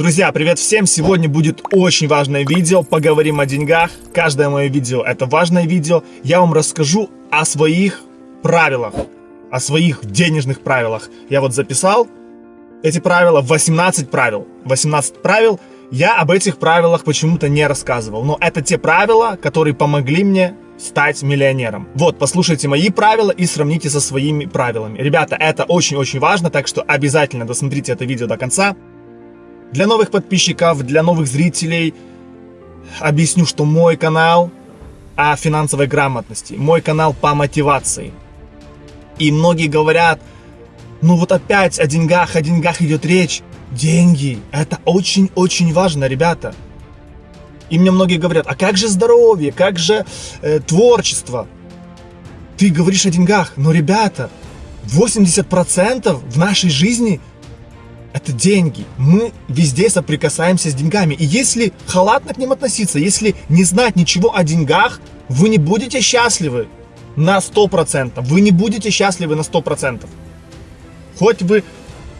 Друзья, привет всем! Сегодня будет очень важное видео, поговорим о деньгах. Каждое мое видео это важное видео. Я вам расскажу о своих правилах, о своих денежных правилах. Я вот записал эти правила, 18 правил. 18 правил. Я об этих правилах почему-то не рассказывал, но это те правила, которые помогли мне стать миллионером. Вот, послушайте мои правила и сравните со своими правилами. Ребята, это очень-очень важно, так что обязательно досмотрите это видео до конца. Для новых подписчиков, для новых зрителей объясню, что мой канал о финансовой грамотности, мой канал по мотивации. И многие говорят, ну вот опять о деньгах, о деньгах идет речь. Деньги, это очень-очень важно, ребята. И мне многие говорят, а как же здоровье, как же э, творчество? Ты говоришь о деньгах, но, ребята, 80% в нашей жизни это деньги. Мы везде соприкасаемся с деньгами. И если халатно к ним относиться, если не знать ничего о деньгах, вы не будете счастливы на 100%. Вы не будете счастливы на 100%. Хоть вы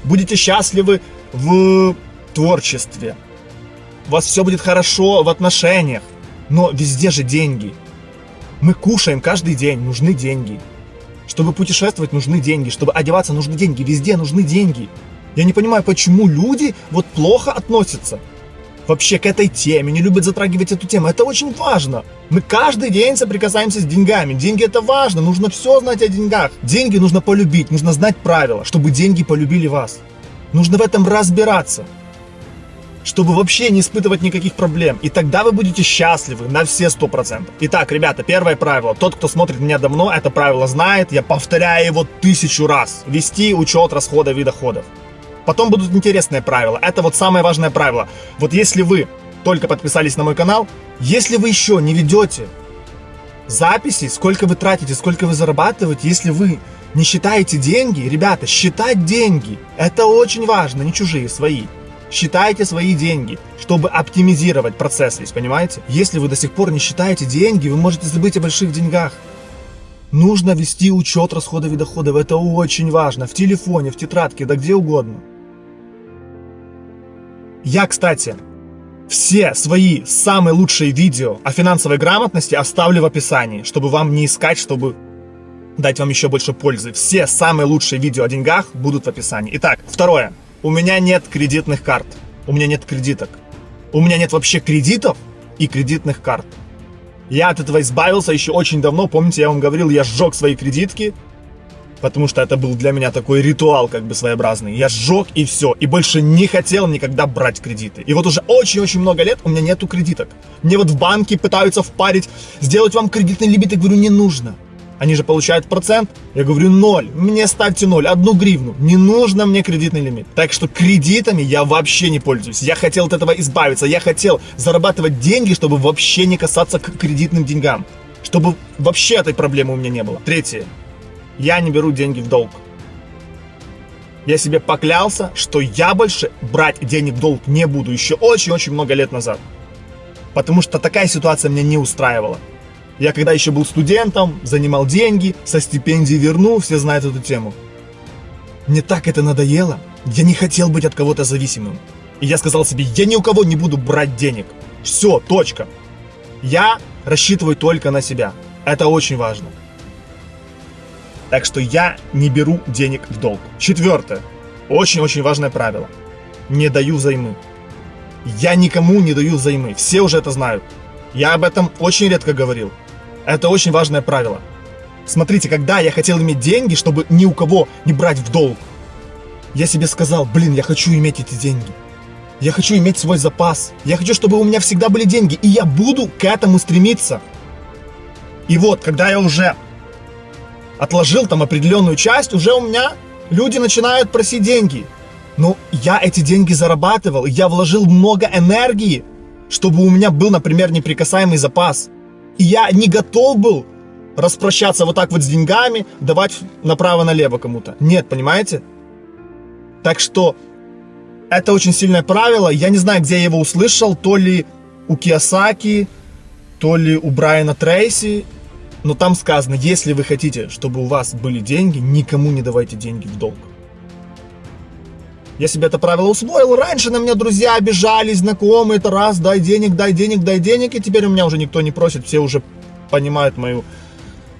будете счастливы в творчестве, у вас все будет хорошо в отношениях, но везде же деньги. Мы кушаем каждый день, нужны деньги. Чтобы путешествовать, нужны деньги. Чтобы одеваться, нужны деньги. Везде нужны деньги. Я не понимаю, почему люди вот плохо относятся вообще к этой теме, не любят затрагивать эту тему. Это очень важно. Мы каждый день соприкасаемся с деньгами. Деньги это важно, нужно все знать о деньгах. Деньги нужно полюбить, нужно знать правила, чтобы деньги полюбили вас. Нужно в этом разбираться, чтобы вообще не испытывать никаких проблем. И тогда вы будете счастливы на все сто процентов. Итак, ребята, первое правило. Тот, кто смотрит меня давно, это правило знает. Я повторяю его тысячу раз. Вести учет расходов и доходов. Потом будут интересные правила. Это вот самое важное правило. Вот если вы только подписались на мой канал, если вы еще не ведете записи, сколько вы тратите, сколько вы зарабатываете, если вы не считаете деньги, ребята, считать деньги, это очень важно, не чужие, свои. Считайте свои деньги, чтобы оптимизировать процесс здесь, понимаете? Если вы до сих пор не считаете деньги, вы можете забыть о больших деньгах. Нужно вести учет расходов и доходов, это очень важно, в телефоне, в тетрадке, да где угодно. Я, кстати, все свои самые лучшие видео о финансовой грамотности оставлю в описании, чтобы вам не искать, чтобы дать вам еще больше пользы. Все самые лучшие видео о деньгах будут в описании. Итак, второе. У меня нет кредитных карт. У меня нет кредиток. У меня нет вообще кредитов и кредитных карт. Я от этого избавился еще очень давно. Помните, я вам говорил, я сжег свои кредитки, потому что это был для меня такой ритуал как бы своеобразный. Я сжег и все, и больше не хотел никогда брать кредиты. И вот уже очень-очень много лет у меня нету кредиток. Мне вот в банке пытаются впарить, сделать вам кредитный лимит, я говорю, не нужно. Они же получают процент. Я говорю, ноль. Мне ставьте ноль, одну гривну. Не нужно мне кредитный лимит. Так что кредитами я вообще не пользуюсь. Я хотел от этого избавиться. Я хотел зарабатывать деньги, чтобы вообще не касаться к кредитным деньгам. Чтобы вообще этой проблемы у меня не было. Третье я не беру деньги в долг. Я себе поклялся, что я больше брать денег в долг не буду еще очень-очень много лет назад. Потому что такая ситуация меня не устраивала. Я когда еще был студентом, занимал деньги, со стипендии вернул, все знают эту тему. Мне так это надоело, я не хотел быть от кого-то зависимым. И я сказал себе, я ни у кого не буду брать денег. Все, точка. Я рассчитываю только на себя. Это очень важно. Так что я не беру денег в долг. Четвертое. Очень-очень важное правило. Не даю займы. Я никому не даю займы. Все уже это знают. Я об этом очень редко говорил. Это очень важное правило. Смотрите, когда я хотел иметь деньги, чтобы ни у кого не брать в долг, я себе сказал, блин, я хочу иметь эти деньги. Я хочу иметь свой запас. Я хочу, чтобы у меня всегда были деньги. И я буду к этому стремиться. И вот, когда я уже отложил там определенную часть, уже у меня люди начинают просить деньги. Но я эти деньги зарабатывал, я вложил много энергии, чтобы у меня был, например, неприкасаемый запас. И я не готов был распрощаться вот так вот с деньгами, давать направо-налево кому-то. Нет, понимаете? Так что это очень сильное правило. Я не знаю, где я его услышал, то ли у Киосаки, то ли у Брайана Трейси, но там сказано, если вы хотите, чтобы у вас были деньги, никому не давайте деньги в долг. Я себе это правило усвоил. Раньше на меня друзья обижались, знакомые, это раз, дай денег, дай денег, дай денег. И теперь у меня уже никто не просит, все уже понимают мою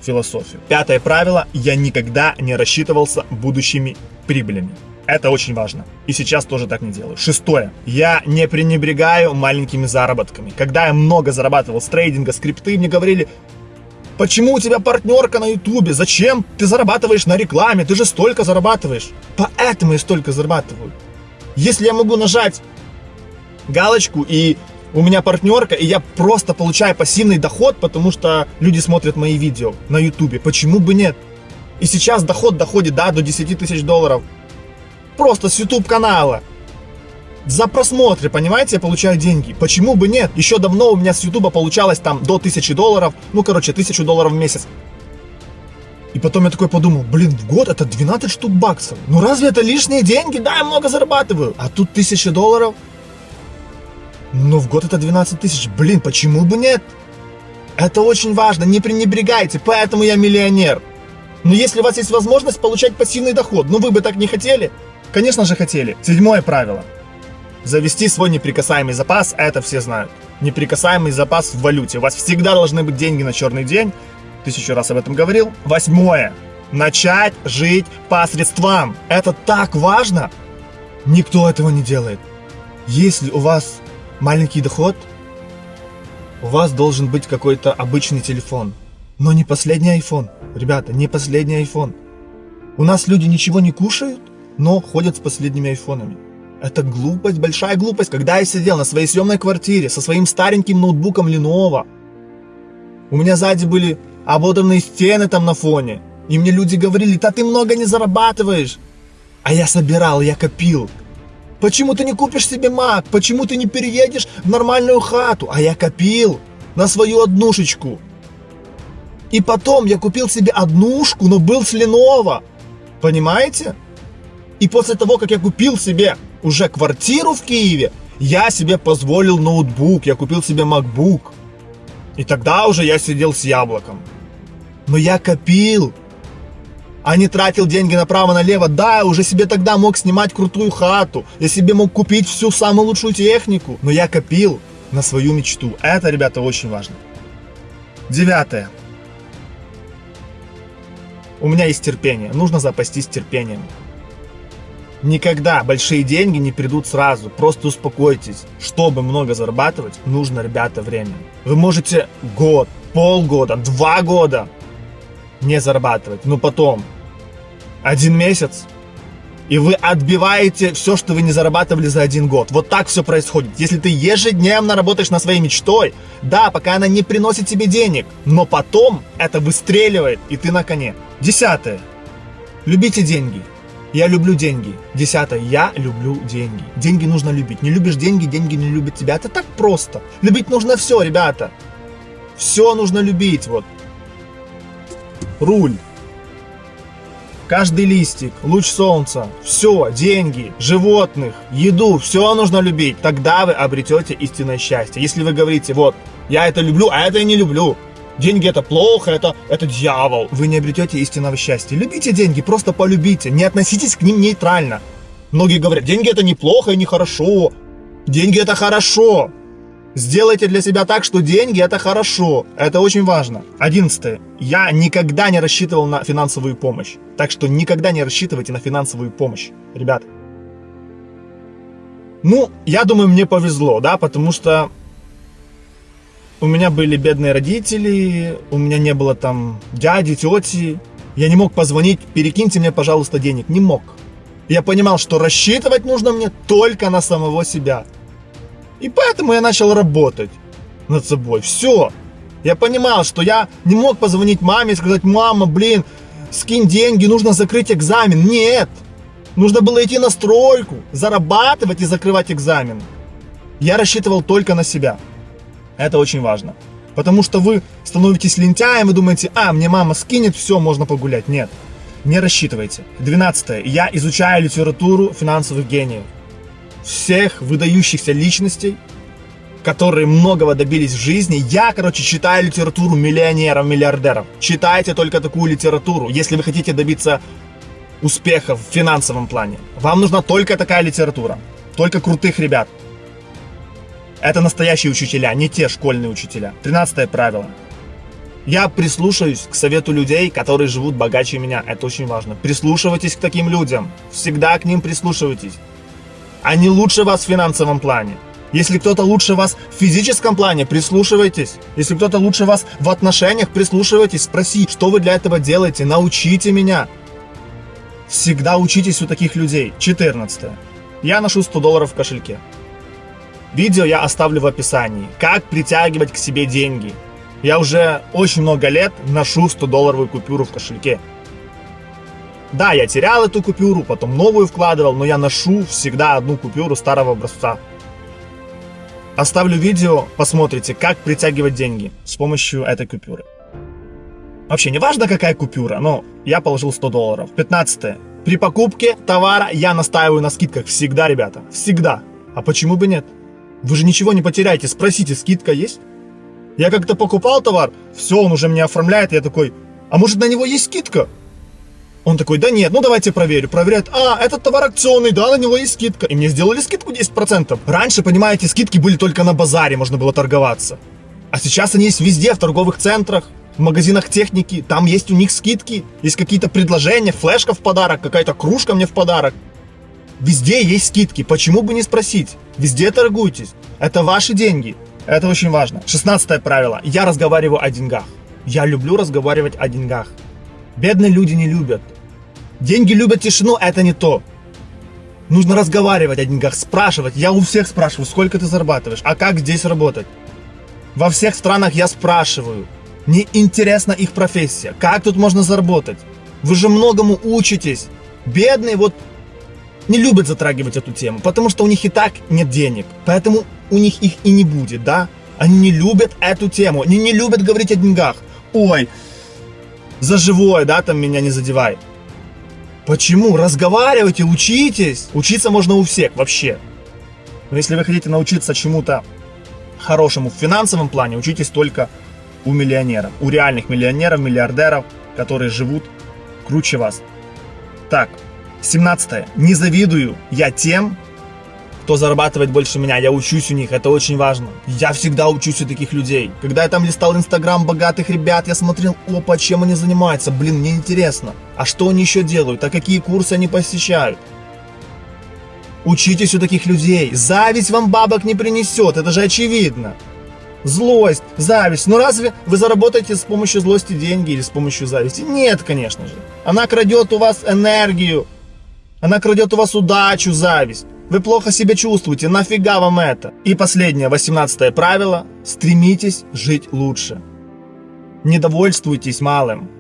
философию. Пятое правило. Я никогда не рассчитывался будущими прибылями. Это очень важно. И сейчас тоже так не делаю. Шестое. Я не пренебрегаю маленькими заработками. Когда я много зарабатывал с трейдинга, скрипты, мне говорили, Почему у тебя партнерка на ютубе? Зачем ты зарабатываешь на рекламе? Ты же столько зарабатываешь. Поэтому я столько зарабатываю. Если я могу нажать галочку и у меня партнерка, и я просто получаю пассивный доход, потому что люди смотрят мои видео на ютубе. Почему бы нет? И сейчас доход доходит, да, до 10 тысяч долларов. Просто с YouTube канала. За просмотры, понимаете, я получаю деньги. Почему бы нет? Еще давно у меня с Ютуба получалось там до 1000 долларов. Ну, короче, 1000 долларов в месяц. И потом я такой подумал, блин, в год это 12 штук баксов. Ну разве это лишние деньги? Да, я много зарабатываю. А тут 1000 долларов. Ну в год это 12 тысяч. Блин, почему бы нет? Это очень важно, не пренебрегайте, поэтому я миллионер. Но если у вас есть возможность получать пассивный доход, ну вы бы так не хотели? Конечно же хотели. Седьмое правило. Завести свой неприкасаемый запас, это все знают. Неприкасаемый запас в валюте. У вас всегда должны быть деньги на черный день. Тысячу раз об этом говорил. Восьмое. Начать жить по средствам. Это так важно. Никто этого не делает. Если у вас маленький доход, у вас должен быть какой-то обычный телефон. Но не последний iPhone. Ребята, не последний iPhone. У нас люди ничего не кушают, но ходят с последними айфонами. Это глупость, большая глупость. Когда я сидел на своей съемной квартире со своим стареньким ноутбуком Lenovo, у меня сзади были ободранные стены там на фоне. И мне люди говорили, да ты много не зарабатываешь. А я собирал, я копил. Почему ты не купишь себе Mac? Почему ты не переедешь в нормальную хату? А я копил на свою однушечку. И потом я купил себе однушку, но был с Lenovo. Понимаете? И после того, как я купил себе уже квартиру в Киеве, я себе позволил ноутбук, я купил себе MacBook. И тогда уже я сидел с яблоком. Но я копил, а не тратил деньги направо-налево. Да, я уже себе тогда мог снимать крутую хату, я себе мог купить всю самую лучшую технику, но я копил на свою мечту. Это, ребята, очень важно. Девятое. У меня есть терпение, нужно запастись терпением. Никогда большие деньги не придут сразу. Просто успокойтесь. Чтобы много зарабатывать, нужно, ребята, время. Вы можете год, полгода, два года не зарабатывать. Но потом один месяц, и вы отбиваете все, что вы не зарабатывали за один год. Вот так все происходит. Если ты ежедневно работаешь на своей мечтой, да, пока она не приносит тебе денег, но потом это выстреливает, и ты на коне. Десятое. Любите деньги. Я люблю деньги. Десятое. Я люблю деньги. Деньги нужно любить. Не любишь деньги, деньги не любят тебя. Это так просто. Любить нужно все, ребята. Все нужно любить. Вот. Руль. Каждый листик, луч солнца, все, деньги, животных, еду, все нужно любить. Тогда вы обретете истинное счастье. Если вы говорите, вот, я это люблю, а это я не люблю. Деньги это плохо, это, это дьявол. Вы не обретете истинного счастья. Любите деньги, просто полюбите. Не относитесь к ним нейтрально. Многие говорят, деньги это неплохо и нехорошо. Деньги это хорошо. Сделайте для себя так, что деньги это хорошо. Это очень важно. Одиннадцатое. Я никогда не рассчитывал на финансовую помощь. Так что никогда не рассчитывайте на финансовую помощь. Ребят. Ну, я думаю, мне повезло, да, потому что у меня были бедные родители, у меня не было там дяди, тети. Я не мог позвонить, перекиньте мне, пожалуйста, денег. Не мог. Я понимал, что рассчитывать нужно мне только на самого себя. И поэтому я начал работать над собой. Все. Я понимал, что я не мог позвонить маме и сказать, мама, блин, скинь деньги, нужно закрыть экзамен. Нет. Нужно было идти на стройку, зарабатывать и закрывать экзамен. Я рассчитывал только на себя. Это очень важно. Потому что вы становитесь лентяем, вы думаете, а, мне мама скинет, все, можно погулять. Нет, не рассчитывайте. Двенадцатое. Я изучаю литературу финансовых гениев. Всех выдающихся личностей, которые многого добились в жизни. Я, короче, читаю литературу миллионеров, миллиардеров. Читайте только такую литературу. Если вы хотите добиться успеха в финансовом плане. Вам нужна только такая литература, только крутых ребят. Это настоящие учителя, не те школьные учителя. Тринадцатое правило. Я прислушаюсь к совету людей, которые живут богаче меня. Это очень важно. Прислушивайтесь к таким людям. Всегда к ним прислушивайтесь. Они лучше вас в финансовом плане. Если кто-то лучше вас в физическом плане, прислушивайтесь. Если кто-то лучше вас в отношениях, прислушивайтесь, спроси, что вы для этого делаете, научите меня. Всегда учитесь у таких людей. 14. Я ношу 100 долларов в кошельке. Видео я оставлю в описании. Как притягивать к себе деньги. Я уже очень много лет ношу 100-долларовую купюру в кошельке. Да, я терял эту купюру, потом новую вкладывал, но я ношу всегда одну купюру старого образца. Оставлю видео, посмотрите, как притягивать деньги с помощью этой купюры. Вообще, не важно какая купюра, но я положил 100 долларов. 15. При покупке товара я настаиваю на скидках всегда, ребята. Всегда. А почему бы нет? Вы же ничего не потеряете. Спросите, скидка есть? Я как-то покупал товар, все, он уже мне оформляет, я такой, а может на него есть скидка? Он такой, да нет, ну давайте проверю. Проверяет, а, этот товар акционный, да, на него есть скидка. И мне сделали скидку 10%. Раньше, понимаете, скидки были только на базаре, можно было торговаться. А сейчас они есть везде, в торговых центрах, в магазинах техники. Там есть у них скидки, есть какие-то предложения, флешка в подарок, какая-то кружка мне в подарок. Везде есть скидки, почему бы не спросить? Везде торгуйтесь, это ваши деньги. Это очень важно. Шестнадцатое правило. Я разговариваю о деньгах. Я люблю разговаривать о деньгах. Бедные люди не любят. Деньги любят тишину, это не то. Нужно разговаривать о деньгах, спрашивать. Я у всех спрашиваю, сколько ты зарабатываешь, а как здесь работать. Во всех странах я спрашиваю. Мне интересна их профессия. Как тут можно заработать? Вы же многому учитесь. Бедные вот не любят затрагивать эту тему, потому что у них и так нет денег. Поэтому у них их и не будет, да? Они не любят эту тему, они не любят говорить о деньгах. Ой, за живое, да, там меня не задевай. Почему? Разговаривайте, учитесь. Учиться можно у всех вообще. Но если вы хотите научиться чему-то хорошему в финансовом плане, учитесь только у миллионеров, у реальных миллионеров, миллиардеров, которые живут круче вас. Так, 17. Не завидую я тем, кто зарабатывает больше меня, я учусь у них, это очень важно. Я всегда учусь у таких людей. Когда я там листал инстаграм богатых ребят, я смотрел, опа, чем они занимаются, блин, мне интересно. А что они еще делают, а какие курсы они посещают? Учитесь у таких людей. Зависть вам бабок не принесет, это же очевидно. Злость, зависть. Но разве вы заработаете с помощью злости деньги или с помощью зависти? Нет, конечно же. Она крадет у вас энергию. Она крадет у вас удачу, зависть. Вы плохо себя чувствуете, нафига вам это? И последнее, восемнадцатое правило. Стремитесь жить лучше. Не довольствуйтесь малым.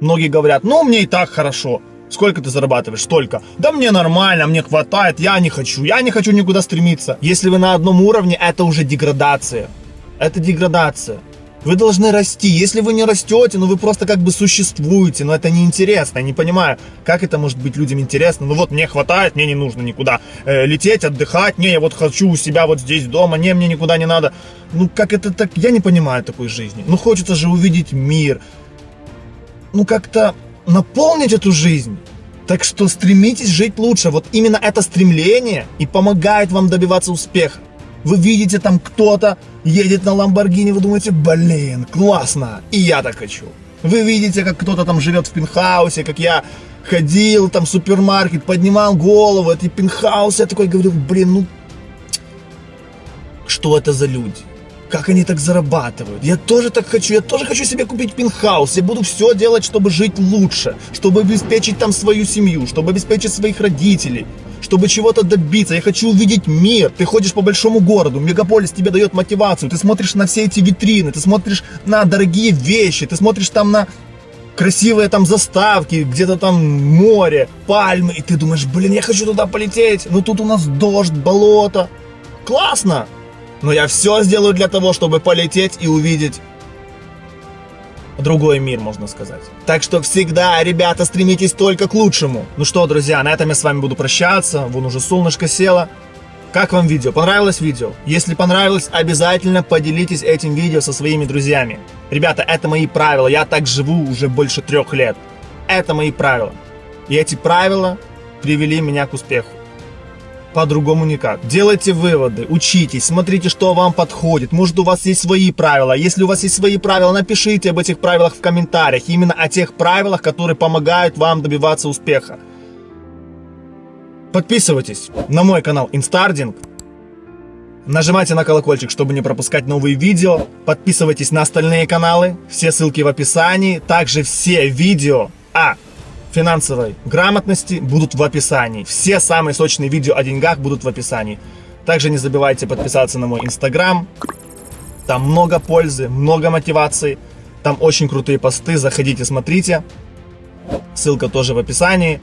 Многие говорят, ну мне и так хорошо. Сколько ты зарабатываешь? Столько. Да мне нормально, мне хватает, я не хочу, я не хочу никуда стремиться. Если вы на одном уровне, это уже деградация. Это деградация. Вы должны расти. Если вы не растете, ну вы просто как бы существуете, но это неинтересно. Я не понимаю, как это может быть людям интересно. Ну вот мне хватает, мне не нужно никуда э, лететь, отдыхать. Не, я вот хочу у себя вот здесь дома, не, мне никуда не надо. Ну как это так? Я не понимаю такой жизни. Ну хочется же увидеть мир. Ну как-то наполнить эту жизнь. Так что стремитесь жить лучше. Вот именно это стремление и помогает вам добиваться успеха. Вы видите там кто-то едет на Ламборгини, вы думаете, блин, классно, и я так хочу. Вы видите, как кто-то там живет в пентхаусе, как я ходил там в супермаркет, поднимал голову, эти пентхаусы, я такой говорю, блин, ну, что это за люди? Как они так зарабатывают? Я тоже так хочу, я тоже хочу себе купить пентхаус. Я буду все делать, чтобы жить лучше, чтобы обеспечить там свою семью, чтобы обеспечить своих родителей, чтобы чего-то добиться. Я хочу увидеть мир. Ты ходишь по большому городу, мегаполис тебе дает мотивацию. Ты смотришь на все эти витрины, ты смотришь на дорогие вещи, ты смотришь там на красивые там заставки, где-то там море, пальмы, и ты думаешь, блин, я хочу туда полететь, но тут у нас дождь, болото. Классно! Но я все сделаю для того, чтобы полететь и увидеть другой мир, можно сказать. Так что всегда, ребята, стремитесь только к лучшему. Ну что, друзья, на этом я с вами буду прощаться. Вон уже солнышко село. Как вам видео? Понравилось видео? Если понравилось, обязательно поделитесь этим видео со своими друзьями. Ребята, это мои правила. Я так живу уже больше трех лет. Это мои правила. И эти правила привели меня к успеху. По-другому никак. Делайте выводы, учитесь, смотрите, что вам подходит. Может, у вас есть свои правила. Если у вас есть свои правила, напишите об этих правилах в комментариях. Именно о тех правилах, которые помогают вам добиваться успеха. Подписывайтесь на мой канал Инстардинг. Нажимайте на колокольчик, чтобы не пропускать новые видео. Подписывайтесь на остальные каналы. Все ссылки в описании. Также все видео о финансовой грамотности будут в описании. Все самые сочные видео о деньгах будут в описании. Также не забывайте подписаться на мой инстаграм. Там много пользы, много мотивации. Там очень крутые посты. Заходите, смотрите. Ссылка тоже в описании.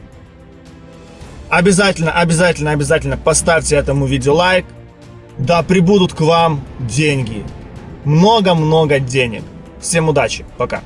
Обязательно, обязательно, обязательно поставьте этому видео лайк. Да прибудут к вам деньги. Много-много денег. Всем удачи. Пока.